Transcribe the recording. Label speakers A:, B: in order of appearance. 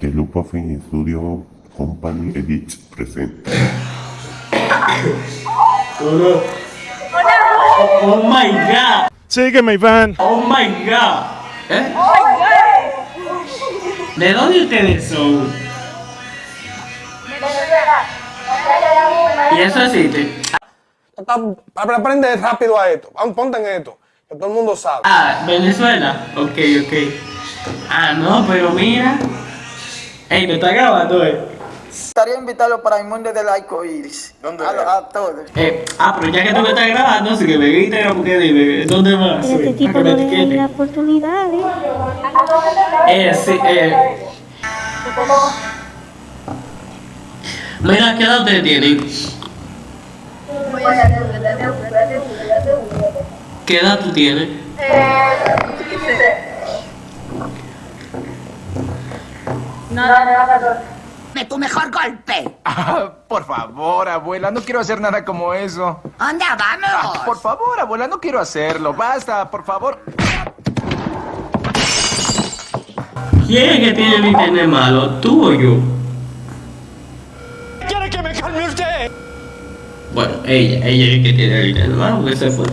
A: The Lupa Film Studio Company Edits presenta.
B: Oh my god.
C: Sígueme, Iván.
B: Oh my god. ¿Eh? ¿De dónde ustedes son? ¿Y eso existe?
D: Aprende rápido a esto. Pon- Ponte en esto. Que todo el mundo sabe.
B: Ah, Venezuela. Ok, ok. Ah, no, pero mira. Ey, me está grabando, eh.
E: gustaría invitarlo para el mundo del arco iris.
D: ¿Dónde
E: a, todos.
B: Eh, ah, pero ya que tú me estás grabando, así que me grita porque dime, ¿dónde vas?
F: Pero este tipo
B: Para que
F: no le da
B: etiquete.
F: la oportunidad, ¿eh?
B: Eh, sí, eh. Mira, ¿qué edad ustedes tienen? ¿Qué edad tú tienes?
G: De tu mejor golpe.
H: Ah, por favor, abuela, no quiero hacer nada como eso.
G: Anda, vamos.
H: Por favor, abuela, no quiero hacerlo. Basta, por favor.
B: ¿Quién es que tiene el internet malo? ¿Tú o yo?
C: ¿Quiere que me calme usted?
B: Bueno, ella, ella es que tiene el internet malo porque se fue.